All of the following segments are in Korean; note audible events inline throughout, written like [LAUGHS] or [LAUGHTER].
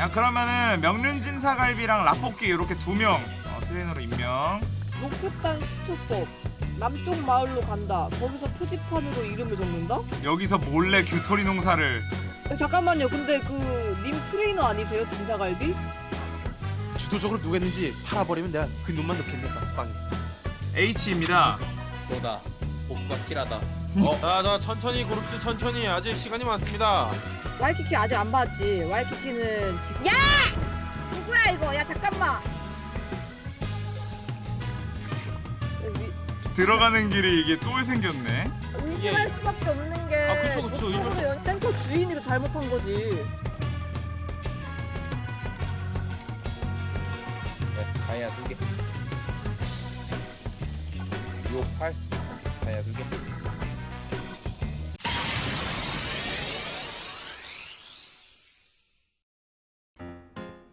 야 그러면은 명륜진 사갈비랑 라볶이 이렇게 두명. 어, 트레이너로 임명. 로켓단 시초법 남쪽 마을로 간다. 거기서 표지판으로 이름을 적는다? 여기서 몰래 규토리 농사를. 어, 잠깐만요. 근데 그 님 트레이너 아니세요? 진사갈비? 주도적으로 누가 했는지 팔아버리면 내가 그 놈만 넣겠네 빵. H입니다. 쏘다. 복과 킬하다 어, 자, 자 천천히 고릅시 천천히. 아직 시간이 많습니다. 와이키키 아직 안 봤지? 와이키키는 지금 야! 누구야 이거? 야 잠깐만. 여기 들어가는 길이 이게 또 생겼네. 의심할 예. 수밖에 없는 게 아, 그쵸, 그쵸. 보통으로 의심할 수- 연- 센터 주인이 그 잘못한 거지. 네, 다이아 두 개. 258 다이아 두 개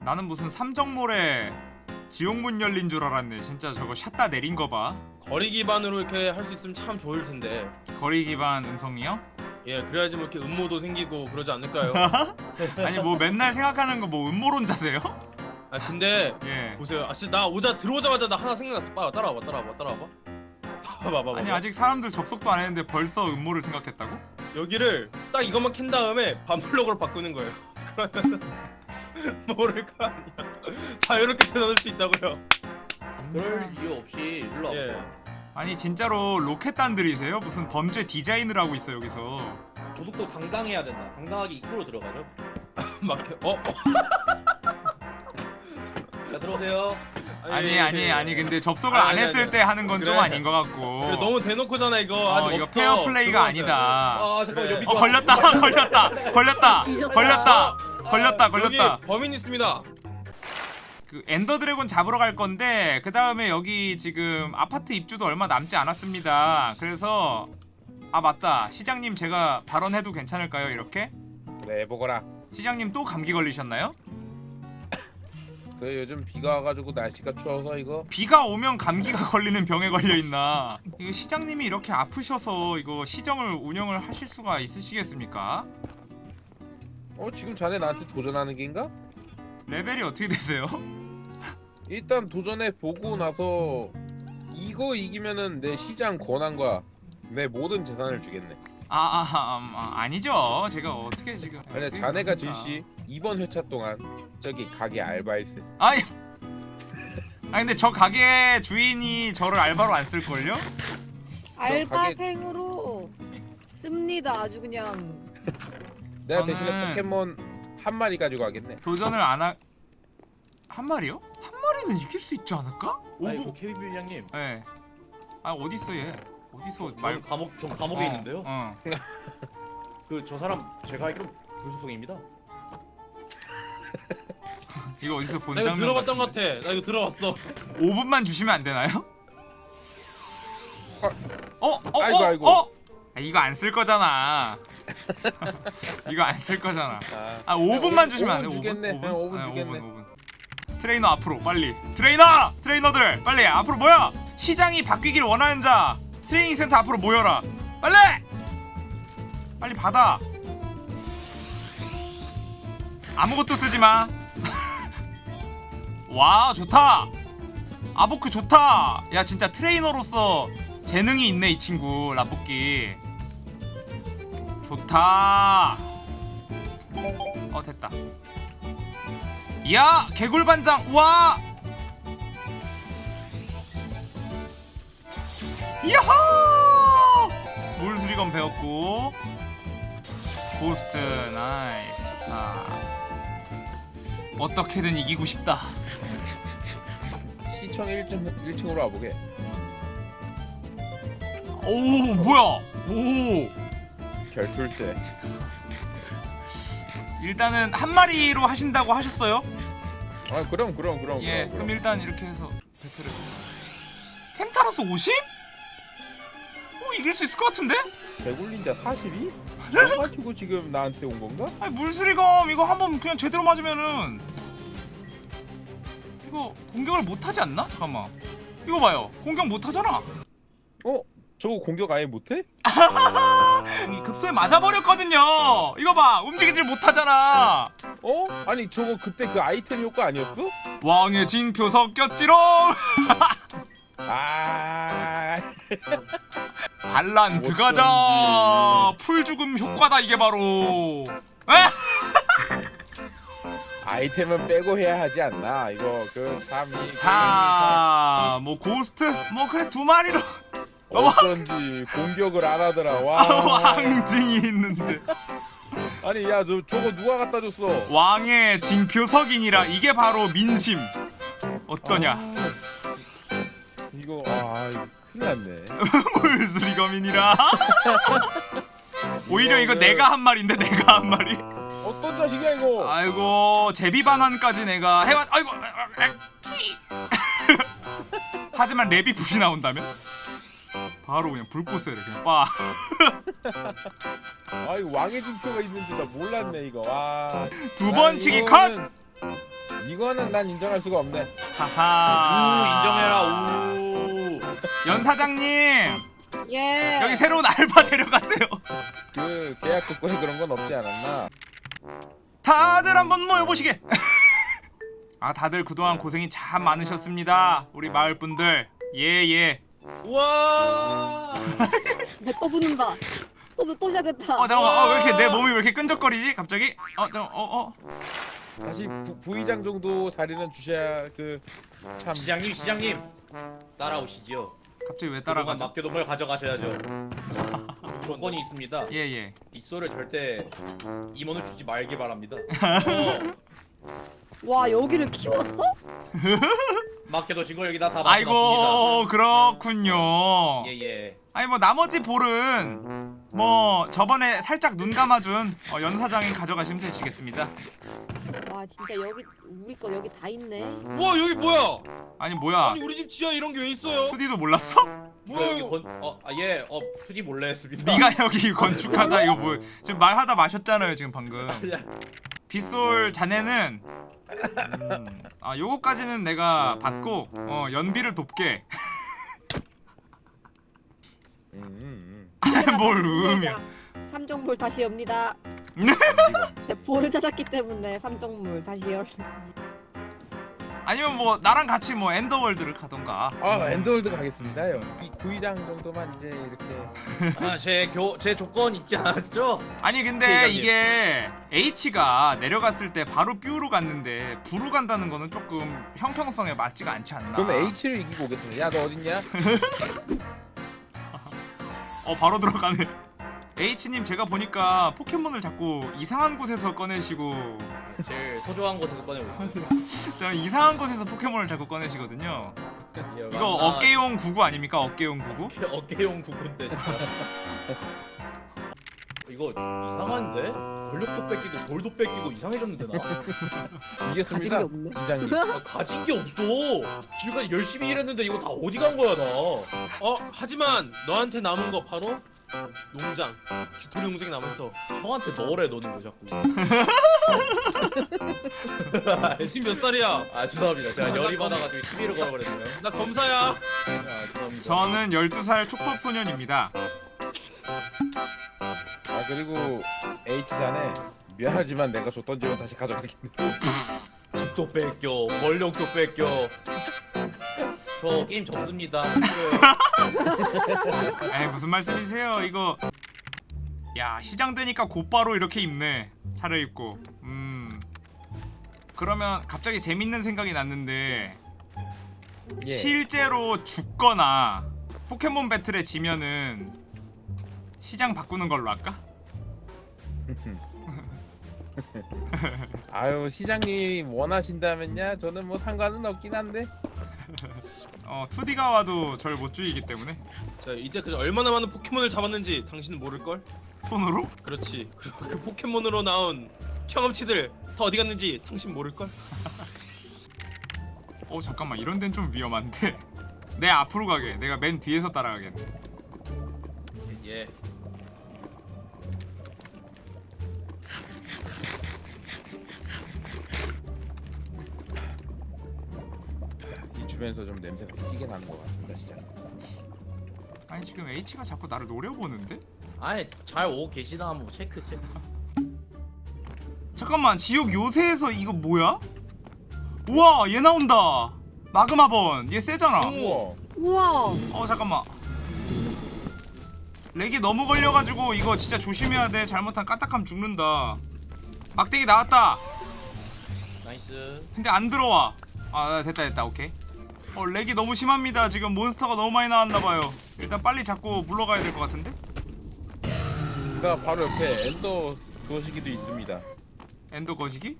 나는 무슨 삼정몰에 지옥문 열린 줄 알았네 진짜 저거 샷다 내린 거봐 거리 기반으로 이렇게 할 수 있으면 참 좋을 텐데. 거리 기반 음성이요? 예, 그래야지 뭐 이렇게 음모도 생기고 그러지 않을까요? [LAUGHS] 아니 뭐 맨날 생각하는 거 뭐 음모론자세요? [LAUGHS] 아 근데 예 보세요. 아 진짜 나 오자 들어오자마자 나 하나 생각났어. 빠 따라와봐, 따라와봐, 따라와봐. 봐봐, 봐봐. 아니 아직 사람들 접속도 안 했는데 벌써 음모를 생각했다고? 여기를 딱 이것만 캔 다음에 반블럭으로 바꾸는 거예요. [LAUGHS] 그러면 모를 거 아니야. 자유롭게 되돌릴 수 있다고요. 그럴 이유 없이 눌러 예. 아니 진짜로 로켓단들이세요? 무슨 범죄 디자인을 하고 있어 여기서 도둑도 당당해야 된다 당당하게 입구로 들어가죠 [LAUGHS] 막 어? 어? [LAUGHS] 자 들어오세요 아니 아니 아니 근데 접속을 아니, 안 아니, 했을 아니. 때 하는 건 좀 그래. 아닌 것 같고 그래, 너무 대놓고잖아 이거. 어, 이거 없어. 페어 플레이가 아니다 아 잠깐만 그래. 여기 어 [LAUGHS] 걸렸다 걸렸다 걸렸다 걸렸다 걸렸다 여기 걸렸다 범인 있습니다. 그 엔더 드래곤 잡으러 갈 건데 그 다음에 여기 지금 아파트 입주도 얼마 남지 않았습니다 그래서 아 맞다 시장님 제가 발언해도 괜찮을까요 이렇게? 그래 해보거라 시장님 또 감기 걸리셨나요? 그 요즘 비가 와가지고 날씨가 추워서 이거 비가 오면 감기가 [LAUGHS] 걸리는 병에 걸려 있나? 이거 시장님이 이렇게 아프셔서 이거 시정을 운영을 하실 수가 있으시겠습니까? 어 지금 자네 나한테 도전하는 게인가? 레벨이 어떻게 되세요? [LAUGHS] 일단 도전해 보고 나서 이거 이기면은 내 시장 권한과 내 모든 재산을 주겠네 아, 아, 아, 아 아니죠. 제가 어떻게 지금? 아니 자네가? 질시 이번 회차 동안 저기 가게 알바했음 아니, [LAUGHS] 아 근데 저 가게 주인이 저를 알바로 안 쓸 걸요? 알바생으로 씁니다 아주 그냥 내가 저는- 대신에 포켓몬 한 마리 가지고 가겠네 도전을 안 하. 한 마리요? 한 마리는 이길 수 있지 않을까? 아이고 오보. 케이비 빌량님 예. 아 어디 있어 얘? 어디서 말 말? 감옥 좀 감옥에 어, 있는데요. 어. 그저 사람 제가 알기로 불소속입니다. [LAUGHS] 이거 어디서 본나 이거 장면 들어봤던 것. 같아. 나 이거 들어봤어. 5분만 주시면 안 되나요? 어? 어? 아이고, 어? 아이고. 어? 아, 이거 안 쓸 거잖아. [LAUGHS] 이거 안 쓸 거잖아. 아, 아 5분만 오- 주시면 안 돼? 5분 5분? 주겠네. 5분? 응, 5분 네, 주겠네. 5분, 5분. 트레이너 앞으로 빨리. 트레이너! 트레이너들 빨리 앞으로 모여. 시장이 바뀌길 원하는 자 트레이닝 센터 앞으로 모여라. 빨리! 빨리 받아. 아무것도 쓰지 마. [LAUGHS] 와 좋다. 아보크 좋다. 야 진짜 트레이너로서 재능이 있네 이 친구 라볶이. 좋다. 어 됐다. 야 개굴반장 와. 야호! 물수리검 배웠고 고스트 nice 좋다. 어떻게든 이기고 싶다. 시청 1층 1층으로 와보게 오 뭐야? 오 결투일세 일단은 한 마리로 하신다고 하셨어요? 아 그럼 그럼 그럼 예, 그럼, 그럼 일단 이렇게 해서 배틀을. 펜타로스 50? 어 이길 수 있을 것 같은데? 개굴린자 42? 너 [LAUGHS] 가지고 지금 나한테 온 건가? 아니 물수리검 이거 한번 그냥 제대로 맞으면은 이거 공격을 못 하지 않나? 잠깐만. 이거 봐요. 공격 못 하잖아. 어? 저거 공격 아예 못해? 이 급소에 맞아버렸거든요. 이거 봐 움직이질 못하잖아. 어? 아니 저거 그때 그 아이템 효과 아니었어? 왕의 징표 섞였지롱! [LAUGHS] 아. [LAUGHS] 반란 드가자. 풀 죽음 효과다 이게 바로. 에? [LAUGHS] 아이템은 빼고 해야 하지 않나. 이거 그 참이 자, 뭐 고스트, 뭐 그래 두 마리로 어쩐지 공격을 안 하더라. 와. 왕징이 있는데. 아니 야저 저거 누가 갖다 줬어? 왕의 징표석이니라 이게 바로 민심. 어떠냐? 아, 이거 아 큰일 났네. [LAUGHS] 물수리검이니라? [LAUGHS] 오히려 이거 내가 한 말인데 내가 한 말이. 어떤 자식이야 이거? 아이고 제비 반환까지 내가 해왔 아이고 [LAUGHS] 하지만 랩이 붓이 나온다면 바로 그냥 불꽃을 그냥 빠 아 이거 왕의 징표가 있는지 나 몰랐네 이거. 와 두 번 치기 컷! 이거는- 난 인정할 수가 없네. 하하. 우 인정해라. 우. 연 사장님! 예. 여기 새로운 알바 데려가세요. 그 계약 조건에 그런 건 없지 않았나? 다들 한번 모여보시게. [LAUGHS] 아 다들 그동안 고생이 참 많으셨습니다 우리 마을 분들. 예 예 와. 또 붙는다. 또, 또 시작했다. 어 잠깐만 어, 왜 이렇게 내 몸이 왜 이렇게 끈적거리지 갑자기 어 잠깐 어어 다시 부, 부의장 정도 자리는 주셔야 그참 시장님 시장님 따라오시죠. 갑자기 왜 따라가죠 맡겨둔 걸 가져가셔야죠. [LAUGHS] 조건이 있습니다. 예예 빗소를 절대 임원을 주지 말기 바랍니다. 와 여기를 키웠어? [LAUGHS] 맡겨두신 거 여기다 다 아이고 맡겨놨습니다. 그렇군요 예예. 아니 뭐 나머지 볼은 뭐 저번에 살짝 눈 감아준 어, 연 사장이 가져가시면 되시겠습니다 와 진짜 여기 우리 거 여기 다 있네. 와 여기 뭐야? 아니 뭐야 아니 우리 집 지하 이런 게 왜 있어요? 2D도 몰랐어? 이거 뭐야 여기 이거? 건, 어, 아, 예, 어, 투지 몰래 했습니다. 네가 여기 건축하자 이거 뭐 지금 말하다 마셨잖아요 지금 방금 [LAUGHS] 야, 빗솔 자네는 음, 아 요거까지는 내가 받고 어 연비를 돕게 음, 음, 뭘 음이야 삼정물 다시 엽니다. 음. [LAUGHS] 네, 볼을 찾았기 때문에 삼정물 다시 열. 아니면 뭐 나랑 같이 뭐 엔더월드를 가던가 아 엔더월드 가겠습니다요 이 부의장 정도만 이제 이렇게 [LAUGHS] 아, 제 교, 제 조건 있지 않았죠? 아니 근데. 이게 H가 내려갔을 때 바로 B로 갔는데 B로 간다는 거는 조금 형평성에 맞지가 않지 않나 그럼 H를 이기고 오겠습니다 야 너 어딨냐? [LAUGHS] 어 바로 들어가네 H님 제가 보니까 포켓몬을 자꾸 이상한 곳에서 꺼내시고 제일 소중한 곳에서 꺼내고 있어요. [LAUGHS] 저 이상한 곳에서 포켓몬을 자꾸 꺼내시거든요 이거 나- 어깨용 구구 아닙니까 어깨용 구구? 어깨, 어깨용 진짜. [LAUGHS] 이거 이상한데? 권력도 뺏기고 돌도 뺏기고 이상해졌는데 나? [LAUGHS] 이겼습니다 게 없네. 이장님 [LAUGHS] 아, 가진 게 없어. 지금까지 열심히 일했는데 이거 다 어디 간 거야 나? 어 하지만 너한테 남은 거 바로 농장. 기토리 농장이 남았어. 형한테 너래 너는 왜 자꾸? [LAUGHS] 지금 몇 살이야? 아 죄송합니다. 제가 열이 받아가지고 시비를 걸어버렸네요. 나 검사야. 아 죄송합니다. 저는 12살 촉법 소년입니다 아 그리고 H 자네 미안하지만 내가 줬던 집은 다시 가져가겠네 집도 뺏겨, 권력도 뺏겨. 저 게임 접습니다. [LAUGHS] 에이 무슨 말씀이세요 이거 야 시장 되니까 곧바로 이렇게 입네 차려입고 음 그러면 갑자기 재밌는 생각이 났는데 예. 실제로 죽거나 포켓몬 배틀에 지면은 시장 바꾸는 걸로 할까? [LAUGHS] 아유 시장님이 원하신다면야 저는 뭐 상관은 없긴 한데 어 2D가 와도 절 못 죽이기 때문에 자 이때까지 얼마나 많은 포켓몬을 잡았는지 당신은 모를 걸? 손으로? 그렇지. 그리고 그 포켓몬으로 나온 경험치들 다 어디 갔는지 당신 모를 걸? 어 잠깐만 이런 데는 좀 위험한데 [LAUGHS] 내 앞으로 가게 내가 맨 뒤에서 따라가겠네 예. 이 주변에서 좀 냄새가 튀게 나는 것 같습니다 시장 아니 지금 H가 자꾸 나를 노려보는데? 아니 잘 오고 계시나 한번 체크 체크. 잠깐만 지옥 요새에서 이거 뭐야? 우와 얘 나온다 마그마번 얘 세잖아 우와. 우와. 어 잠깐만 렉이 너무 걸려가지고 이거 진짜 조심해야 돼 잘못하면 까딱하면 죽는다 막대기 나왔다 Nice. 근데 안 들어와 아 됐다 됐다 오케이 어 lag이 너무 심합니다 지금 몬스터가 너무 많이 나왔나봐요 일단 빨리 잡고 물러가야 될 것 같은데 그 바로 옆에 엔더 거시기도 있습니다. 엔더 거시기?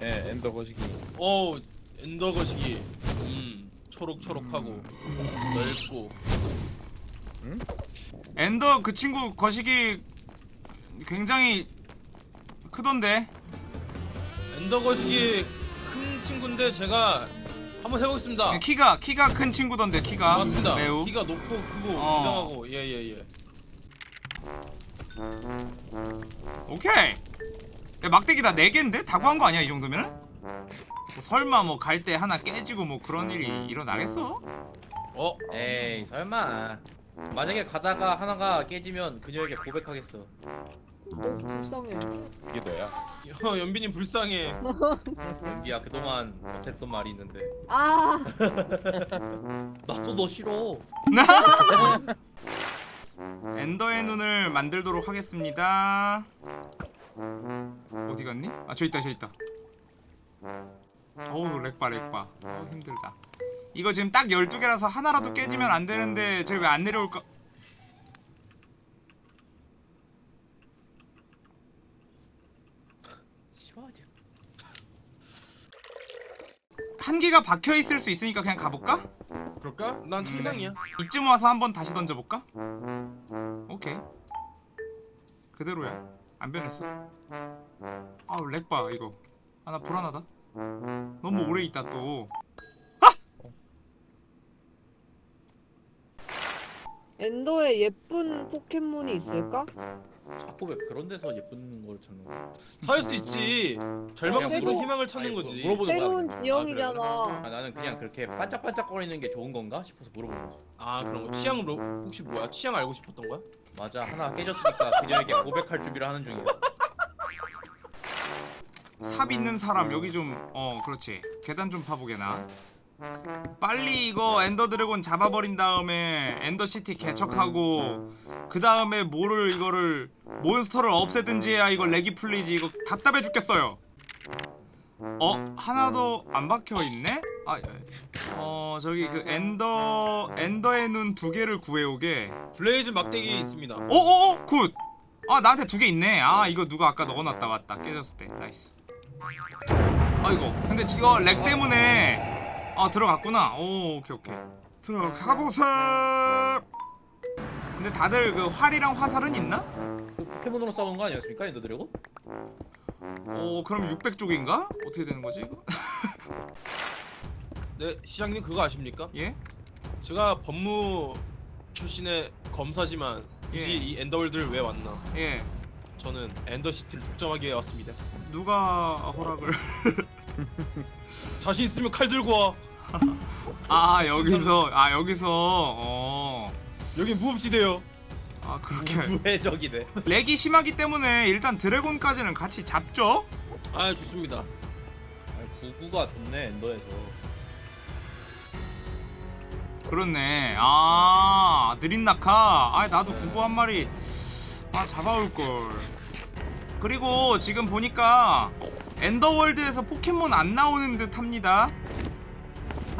예, 엔더 거시기. 오 엔더 거시기. 음 초록초록하고 넓고. 엔더 그 친구 거시기 굉장히 크던데 엔더 거시기 큰 친구인데 제가 한번 해보겠습니다. 키가 키가 큰 친구던데 키가 맞습니다. 매우 키가 높고 크고 어. 웅장하고 예예 예. 오케이 야 막대기 다 4개인데? 다 구한 거 아니야 이 정도면은? 뭐 설마 뭐 갈 때 하나 깨지고 뭐 그런 일이 일어나겠어? 어 에이 설마. 만약에 가다가 하나가 깨지면 그녀에게 고백하겠어. 너무 불쌍해. 이게 너야. 어, 연빈이 불쌍해. [LAUGHS] 연기야 그동안 못했던 말이 있는데 아. 나도 너 싫어. [LAUGHS] 엔더의 눈을 만들도록 하겠습니다 어디 갔니? 아 저 있다 저 있다 어우 렉바 렉바 어 힘들다 이거 지금 딱 12개라서 하나라도 깨지면 안 되는데 쟤 왜 안 내려올까 싫어하냐? 한 개가 박혀 있을 수 있으니까 그냥 가볼까? 그럴까? 난 천상이야. 이쯤 와서 한번 다시 던져볼까? 오케이 그대로야 안 변했어 아우 렉봐 이거 아 나 불안하다 너무 오래 있다 또 엔더에 예쁜 포켓몬이 있을까? 자꾸 왜 그런 데서 예쁜 걸 찾는 거야? 살수 있지. 절망 그냥 속에서 물어- 희망을 찾는 아니, 거지. 물어보는 거야. 새로운 그냥. 지형이잖아. 아, 나는 그냥 그렇게 반짝반짝거리는 게 좋은 건가 싶어서 물어보는 거지. 아 그런 거. 취향으로 혹시 뭐야? 취향 알고 싶었던 거야? 맞아 하나 깨졌으니까 그녀에게 고백할 준비를 하는 중이야. 삽 있는 사람 여기 좀 어 그렇지 계단 좀 파보게 나 빨리 이거 엔더 드래곤 잡아버린 다음에 엔더 시티 개척하고 그 다음에 뭐를 이거를 몬스터를 없애든지 해야 이거 lag이 풀리지. 이거 답답해 죽겠어요. 어? 하나도 안 박혀 있네? 아 어 저기 그 엔더 엔더의 눈 두 개를 구해오게. 블레이즈 막대기 있습니다. 오오오 good! 아 나한테 두 개 있네. 아 이거 누가 아까 넣어놨다 맞다. 깨졌을 때. Nice. 아이고 근데 이거 lag 때문에 아 들어갔구나 오 오케이 오케이 들어가보세 근데 다들 그 활이랑 화살은 있나? 그 포켓몬으로 싸우는 거 아니었습니까 엔더 드래곤? 오 그럼 600쪽인가? 어떻게 되는 거지 이거? [LAUGHS] 네 시장님 그거 아십니까? 예? 제가 법무 출신의 검사지만 굳이 예. 이 엔더월드를 왜 왔나? 예 저는 엔더시티를 독점하기 위해 왔습니다. 누가 허락을 [LAUGHS] 자신 있으면 칼 들고 와. 아 여기서 아 여기서 어... 여기 무법지대요. 아 그렇게 무해적이네. 렉이 심하기 때문에 일단 드래곤까지는 같이 잡죠? 아 좋습니다. 아니, 구구가 좋네 엔더에서. 그렇네. 아 느린 낙하. 아 나도 구구 한 마리 아 잡아올 걸. 그리고 지금 보니까 엔더월드에서 포켓몬 안 나오는 듯 합니다.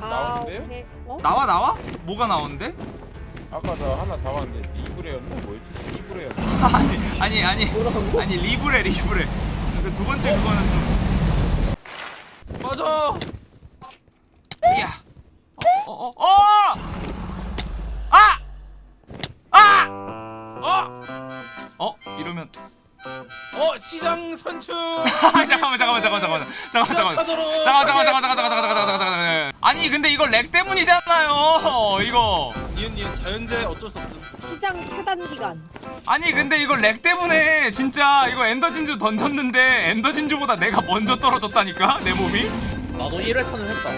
아? 오케이. 어? 나와 나와? 뭐가 나오는데? 아까 저 하나 잡았는데 리브레였나 뭐였지? 리브레였나? [LAUGHS] 아니 아니 아니 아니 리브레 리브레. 그 두 번째 그거는 좀. 맞아. 야. 어, 어, 어, 어! 아! 아! 아! 어? 이러면 어 시장 선출. 아, [LAUGHS] 잠깐만 잠깐만 잠깐만 잠깐만 잠깐만 잠깐만 잠깐만 잠깐만 잠깐만 잠깐만 잠깐만 아니 근데 이거 lag 때문이잖아요 이거 니은 니은 자연재 어쩔 수 없음. 시장 차단 기간. 아니 근데 이거 lag 때문에 진짜 이거 엔더 진주 던졌는데 엔더 진주보다 내가 먼저 떨어졌다니까 내 몸이 나도 1회차는 했다.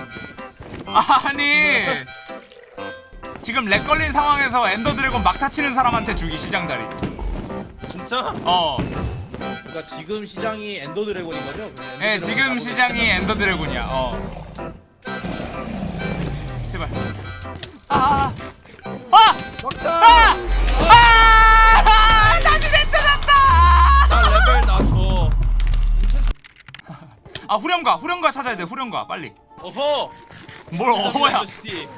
아니 지금 lag 걸린 상황에서 엔더 드래곤 막타 치는 사람한테 주기 시장 자리. 진짜? 어. 그러니까 지금 시장이 엔더 드래곤인 거죠? 드래곤 지금 시장이 엔더 드래곤이야. 어. 제발. 아. 아! 막타! 아! 아! 다시 내쳐졌다. 나 레벨 낮춰. 아, 후렴가. 후렴가 찾아야 돼. 후렴가. 빨리. 어허! 뭘 어야? 엔더시티.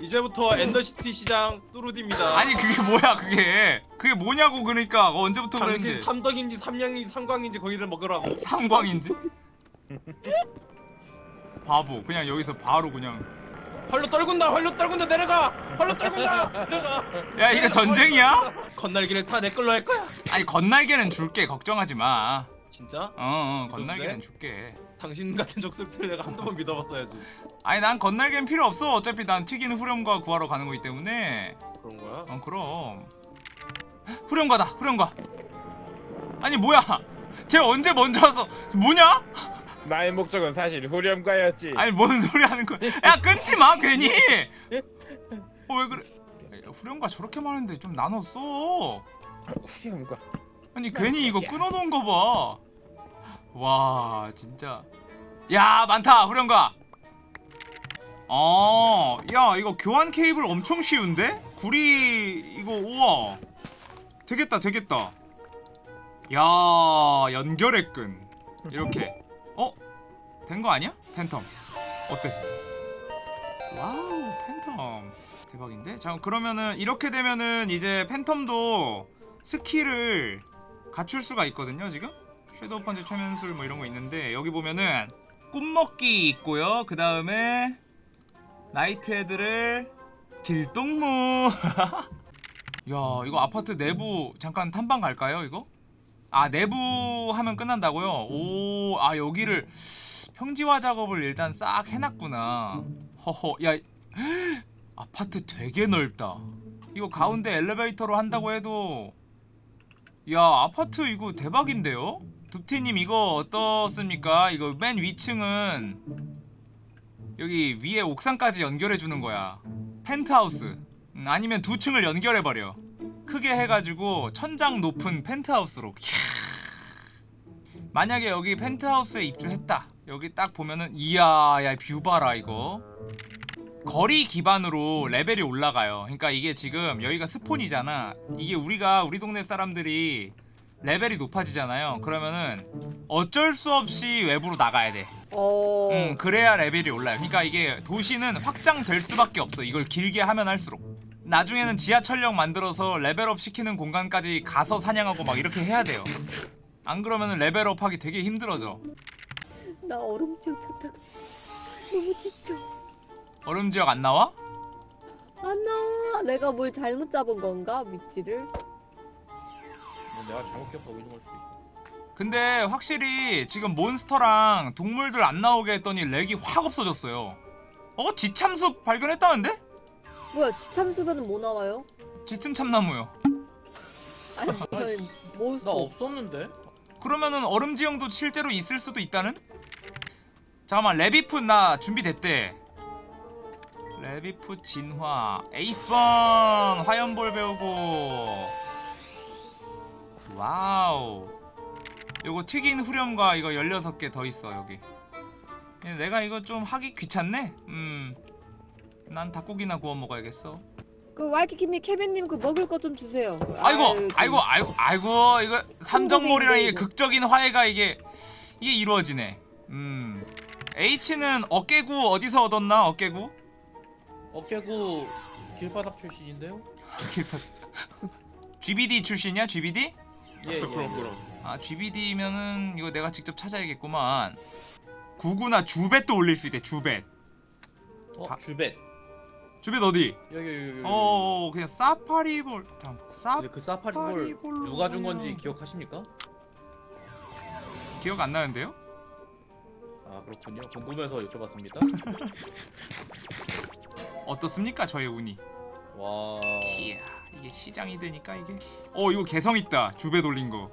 이제부터 엔더시티 시장 뚜루디입니다. 아니, 그게 뭐야, 그게. 그게 뭐냐고 그러니까. 어, 언제부터 당신 그랬는데. 삼덕인지 삼양인지 삼광인지 거기를 먹으라고. 삼광인지? [LAUGHS] 바보. 그냥 여기서 바로 그냥. 활로 떨군다. 활로 떨군다. 내려가. 활로 떨군다. 내려가. 야, 이거 전쟁이야? 건날기를 다 내 걸로 할 거야. 아니, 건날개는 줄게. 걱정하지 마. 진짜? 어, 어 건날개는 줄게. 당신 같은 족속들 내가 한두 번 믿어봤어야지. 아니 난 건날개는 필요 없어 어차피 난 튀기는 후렴과 구하러 가는 거기 때문에 그런 거야? 어 그럼 후렴가다 후렴가. 아니 뭐야? 쟤 언제 먼저 와서 뭐냐? 나의 목적은 사실 후렴가였지. 아니 뭔 소리 하는 거야? 야 끊지 마 괜히! 어 왜 그래? 야, 후렴가 저렇게 많은데 좀 나눠 써 후렴가. 아니 괜히 이거 끊어놓은 거봐 와 진짜. 야 많다 후렴가! 어야 이거 교환 케이블 엄청 쉬운데? 구리 이거 우와 되겠다 되겠다 야 연결의 끈 이렇게 어? 된 거 아니야? 팬텀 어때? wow 팬텀 대박인데? 자 그러면은 이렇게 되면은 이제 팬텀도 skill을 갖출 수가 있거든요 지금 shadow punch 최면술 뭐 이런 거 있는데 여기 보면은 꿈먹기 있고요 그 다음에 night head를 길동무 야 [LAUGHS] 이거 아파트 내부 잠깐 탐방 갈까요 이거? 아 내부 하면 끝난다고요? 오 아 여기를 평지화 작업을 일단 싹 해놨구나 허허 야 [GASPS] 아파트 되게 넓다 이거 가운데 엘리베이터로 한다고 해도 야 아파트 이거 대박인데요? 둡티님 이거 어떻습니까? 이거 맨 위층은 여기 위에 옥상까지 연결해주는 거야 펜트하우스 음, 아니면 두 층을 연결해버려 크게 해가지고 천장 높은 펜트하우스로 만약에 여기 펜트하우스에 입주했다 여기 딱 보면은 이야 야 뷰 봐라 이거 거리 기반으로 레벨이 올라가요. 그러니까 이게 지금 여기가 spawn이잖아. 이게 우리가 우리 동네 사람들이 레벨이 높아지잖아요. 그러면은 어쩔 수 없이 외부로 나가야 돼. 어. 음, 그래야 레벨이 올라요. 그러니까 이게 도시는 확장될 수밖에 없어. 이걸 길게 하면 할수록. 나중에는 지하철역 만들어서 level up 시키는 공간까지 가서 사냥하고 막 이렇게 해야 돼요. 안 그러면은 level up 하기 되게 힘들어져. 나 얼음 지역 찾다가 너무 지쳐. 얼음 지역 안 나와? 안 나와. 내가 뭘 잘못 잡은 건가 위치를? 뭐 내가 잘못 기억하고 있는 걸 수도 있어. 근데 확실히 지금 monster랑 동물들 안 나오게 했더니 lag이 확 없어졌어요. 어? 지참숲 발견했다는데? 뭐야 지참수변은 뭐 나와요? 짙은 참나무요. 아니 나 몬스터. 없었는데? 그러면은 얼음 지형도 실제로 있을 수도 있다는? 잠깐만 레비프 나 준비됐대. 레비프 진화 에이스번 화염볼 배우고 와우 요거 튀긴 후렴과 이거 16개 더 있어 여기 예, 내가 이거 좀 하기 귀찮네 음 난 닭고기나 구워 먹어야겠어 그 와이키키님 케빈님 그 먹을 거 좀 주세요. 아이고 그- 아이고 아이고 아이고 이거 삼정몰이랑 이게. 극적인 화해가 이게 이게 이루어지네 음 H는 어깨구 어디서 얻었나 어깨구 어깨구 길바닥 출신인데요? [LAUGHS] GBD 출신이야 GBD 예, 예. 그럼 그럼. 아 GBD면은 이거 내가 직접 찾아야겠구만 구구나 주벳도 올릴 수 있대 주벳 어, 바- 주벳. 주벳 어디 여기 여기 여기. 어 그냥 사파리볼 잠깐 사 근데 그 사파리볼 누가 준 건지 기억하십니까? 기억 안 나는데요 아 그렇군요. 궁금해서 여쭤봤습니다. [LAUGHS] 어떻습니까 저의 운이 와. 이야 이게 시장이 되니까 이게 어 이거 개성 있다 주벳 올린 거